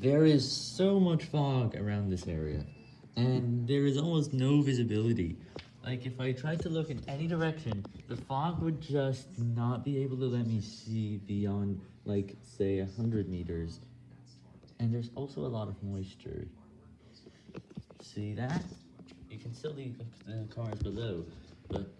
There is so much fog around this area, and there is almost no visibility. Like, if I tried to look in any direction, the fog would just not be able to let me see beyond, like, say, 100 meters. And there's also a lot of moisture. See that? You can still see the cars below, but